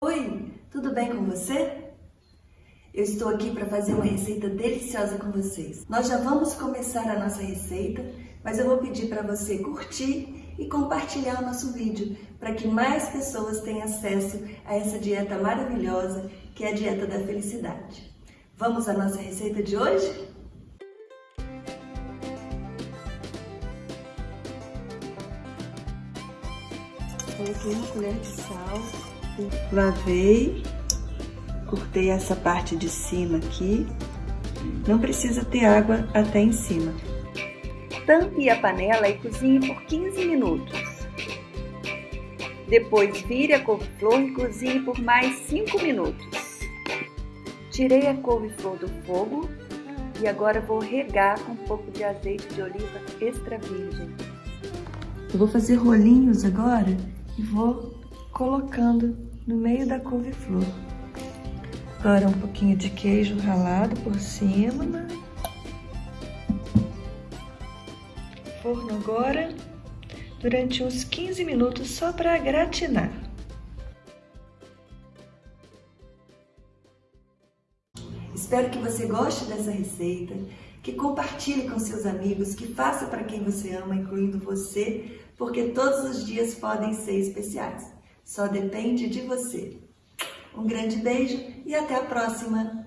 Oi, tudo bem com você? Eu estou aqui para fazer uma receita deliciosa com vocês. Nós já vamos começar a nossa receita, mas eu vou pedir para você curtir e compartilhar o nosso vídeo para que mais pessoas tenham acesso a essa dieta maravilhosa que é a dieta da felicidade. Vamos à nossa receita de hoje? Coloquei uma colher de sal, lavei, cortei essa parte de cima aqui. Não precisa ter água até em cima. Tampe a panela e cozinhe por 15 minutos. Depois vire a couve-flor e cozinhe por mais 5 minutos. Tirei a couve-flor do fogo e agora vou regar com um pouco de azeite de oliva extra virgem. Eu vou fazer rolinhos agora vou colocando no meio da couve-flor. Agora um pouquinho de queijo ralado por cima. Forno agora durante uns 15 minutos só para gratinar. Espero que você goste dessa receita, que compartilhe com seus amigos, que faça para quem você ama, incluindo você, porque todos os dias podem ser especiais. Só depende de você. Um grande beijo e até a próxima!